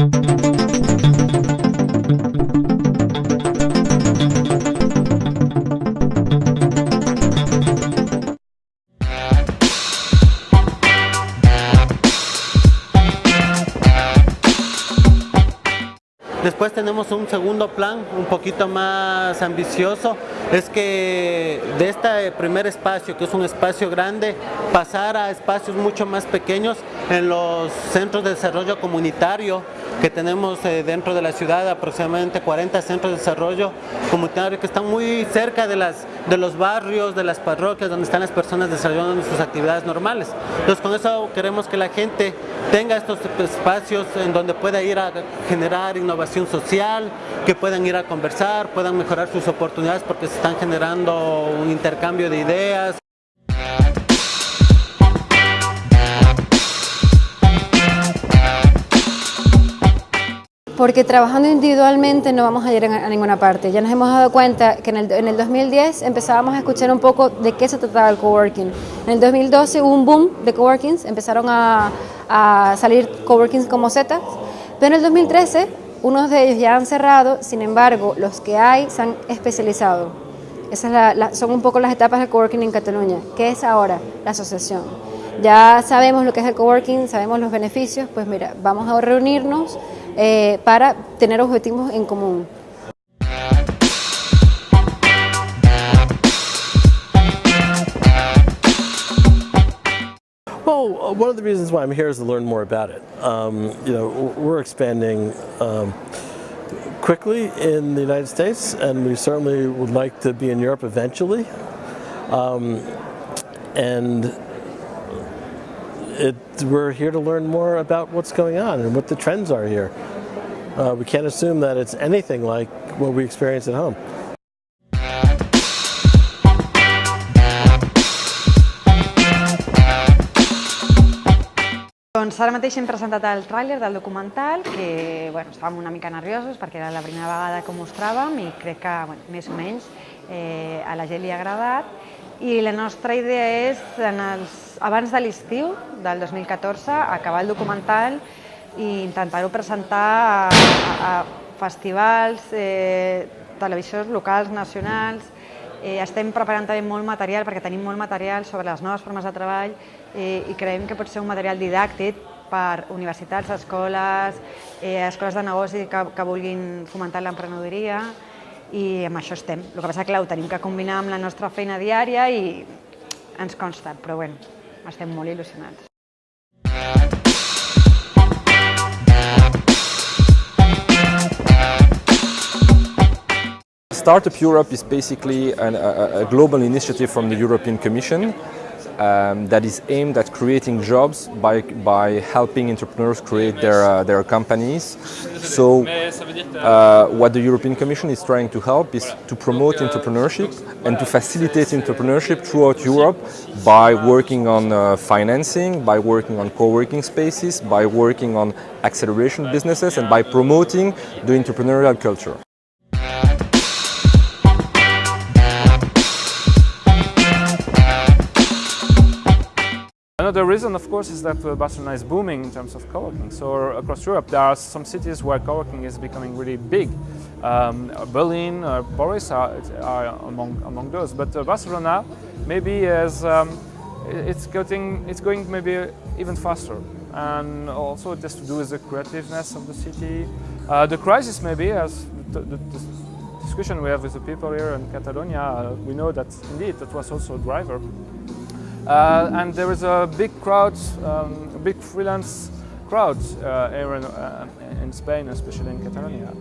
Thank you. Después tenemos un segundo plan un poquito más ambicioso, es que de este primer espacio, que es un espacio grande, pasar a espacios mucho más pequeños en los centros de desarrollo comunitario que tenemos eh, dentro de la ciudad, aproximadamente 40 centros de desarrollo comunitario que están muy cerca de, las, de los barrios, de las parroquias, donde están las personas desarrollando sus actividades normales. Entonces con eso queremos que la gente tenga estos espacios en donde pueda ir a generar innovación social, que puedan ir a conversar, puedan mejorar sus oportunidades porque se están generando un intercambio de ideas, porque trabajando individualmente no vamos a ir a ninguna parte. Ya nos hemos dado cuenta que en el, en el 2010 empezábamos a escuchar un poco de qué se trataba el coworking. En el 2012 hubo un boom de coworkings, empezaron a, a salir coworkings como Zetas, pero en el 2013 unos de ellos ya han cerrado, sin embargo los que hay se han especializado. Esas son un poco las etapas del coworking en Cataluña. ¿Qué es ahora? La asociación. Ya sabemos lo que es el coworking, sabemos los beneficios, pues mira, vamos a reunirnos, eh, para tener objetivos en común. Well, one of the reasons why I'm here is to learn more about it. Um, you know, we're expanding um, quickly in the United States, and we certainly would like to be in Europe eventually. Um, and it, we're here to learn more about what's going on and what the trends are here. Uh, we can't assume that it's anything like what we experience at home. Doncs ara mateix hem presentat el tràiler del documental, que bueno, estàvem una mica nerviosos perquè era la primera vegada que ho mostràvem i crec que bueno, més o menys eh, a la gent li ha agradat. I la nostra idea és, en els, abans de l'estiu del 2014, acabar el documental i intentar-ho presentar a, a, a festivals, eh, televisions locals, nacionals, Eh, estem preparant també molt material, perquè tenim molt material sobre les noves formes de treball eh, i creiem que pot ser un material didàctic per universitats, escoles, eh, escoles de negoci que, que vulguin fomentar l'emprenedoria i amb això estem. El que passa que ho tenim que combinar amb la nostra feina diària i ens consta, però bueno, estem molt il·lusionats. Startup Europe is basically an, a, a, global initiative from the European Commission um, that is aimed at creating jobs by, by helping entrepreneurs create their, uh, their companies. So uh, what the European Commission is trying to help is to promote entrepreneurship and to facilitate entrepreneurship throughout Europe by working on uh, financing, by working on co-working spaces, by working on acceleration businesses and by promoting the entrepreneurial culture. Another reason, of course, is that uh, Barcelona is booming in terms of co-working. So across Europe, there are some cities where co-working is becoming really big. Um, Berlin, uh, Paris are, are, among among those. But uh, Barcelona maybe is um, it's getting it's going maybe even faster. And also it has to do with the creativeness of the city. Uh, the crisis maybe, as the, the, the, discussion we have with the people here in Catalonia, uh, we know that indeed that was also a driver. Uh, and there is a big crowd, um, a big freelance crowd uh, here in, uh, in Spain, especially in Catalonia.